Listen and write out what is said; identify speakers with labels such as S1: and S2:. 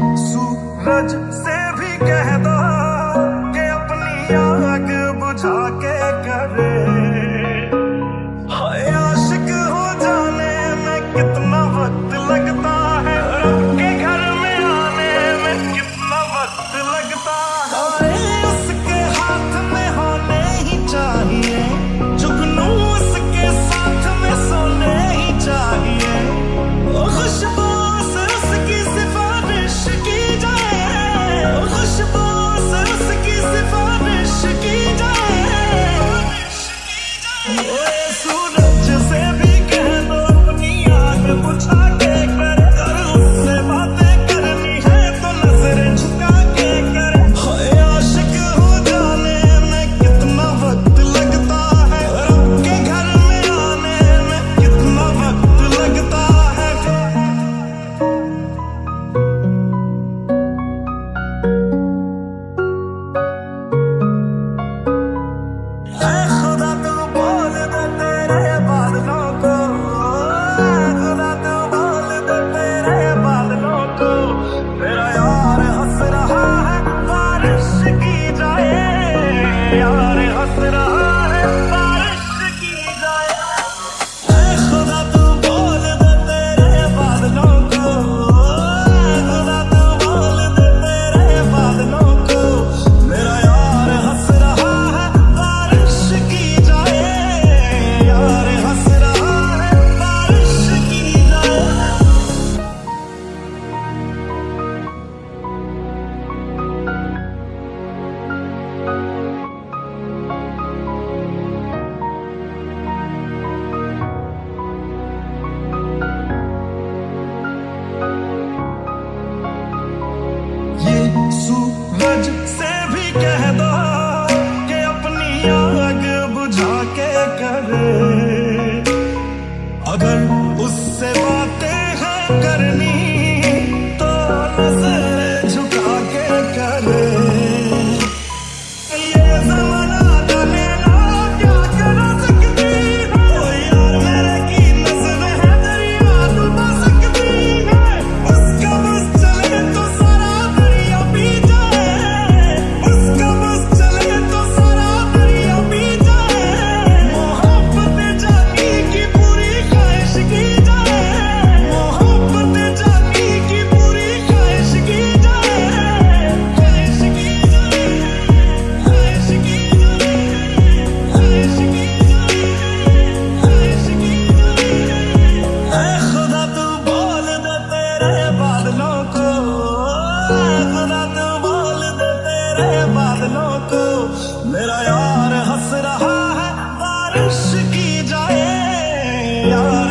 S1: Surra. Yeah. pode. है बादलों को मेरा यार हंस रहा है बारिश की जाए यार।